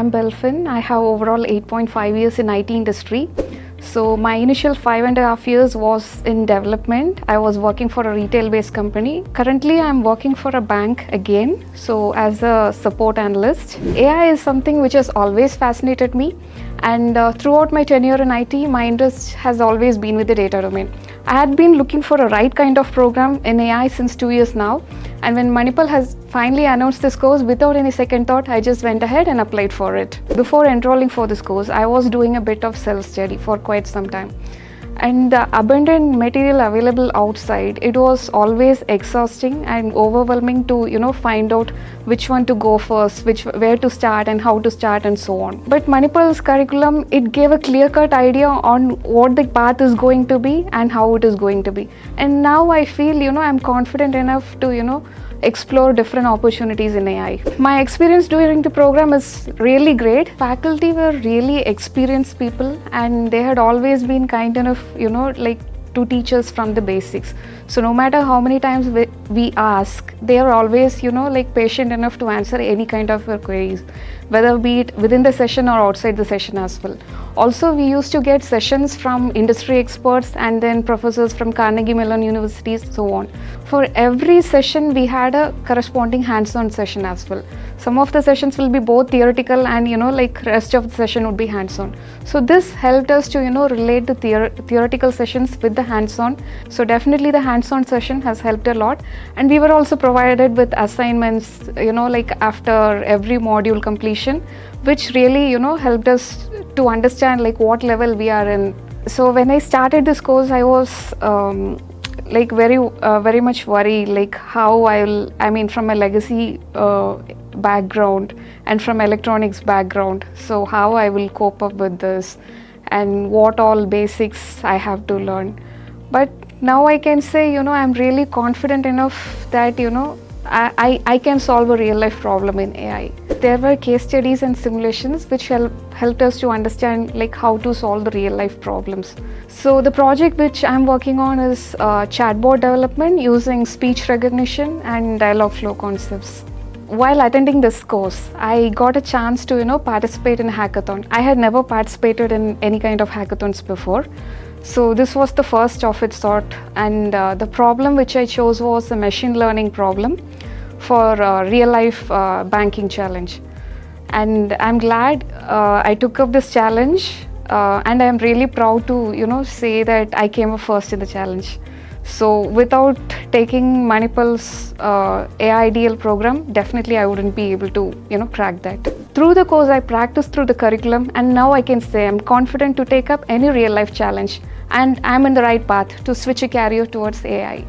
I'm Belfin. I have overall 8.5 years in IT industry. So my initial five and a half years was in development. I was working for a retail-based company. Currently, I'm working for a bank again. So as a support analyst, AI is something which has always fascinated me. And uh, throughout my tenure in IT, my interest has always been with the data domain. I had been looking for a right kind of program in AI since two years now. And when Manipal has finally announced this course, without any second thought, I just went ahead and applied for it. Before enrolling for this course, I was doing a bit of self-study for quite some time and the abundant material available outside it was always exhausting and overwhelming to you know find out which one to go first which where to start and how to start and so on. But manipal's curriculum it gave a clear cut idea on what the path is going to be and how it is going to be. And now i feel you know i'm confident enough to you know explore different opportunities in AI. My experience during the program is really great. Faculty were really experienced people and they had always been kind enough, you know, like to teach us from the basics. So no matter how many times we, ask, they are always, you know, like patient enough to answer any kind of queries, whether be it within the session or outside the session as well. Also, we used to get sessions from industry experts and then professors from Carnegie Mellon universities, so on. For every session, we had a corresponding hands-on session as well. Some of the sessions will be both theoretical and, you know, like rest of the session would be hands-on. So this helped us to, you know, relate the theor theoretical sessions with the hands-on. So definitely the hands-on session has helped a lot. And we were also provided with assignments, you know, like after every module completion, which really, you know, helped us to understand like what level we are in. So when I started this course, I was um, like very, uh, very much worried like how I will, I mean from a legacy uh, background and from electronics background. So how I will cope up with this and what all basics I have to learn. But now I can say, you know, I'm really confident enough that, you know, I, I, I can solve a real life problem in AI. There were case studies and simulations which help, helped us to understand like how to solve the real life problems. So the project which I'm working on is uh, chatbot development using speech recognition and dialogue flow concepts. While attending this course, I got a chance to you know participate in a hackathon. I had never participated in any kind of hackathons before. So this was the first of its sort and uh, the problem which I chose was a machine learning problem for real life uh, banking challenge. And I'm glad uh, I took up this challenge uh, and I'm really proud to you know say that I came up first in the challenge. So without taking Manipal's uh, AIDL program, definitely I wouldn't be able to, you know, crack that. Through the course, I practiced through the curriculum and now I can say I'm confident to take up any real life challenge and I'm in the right path to switch a career towards AI.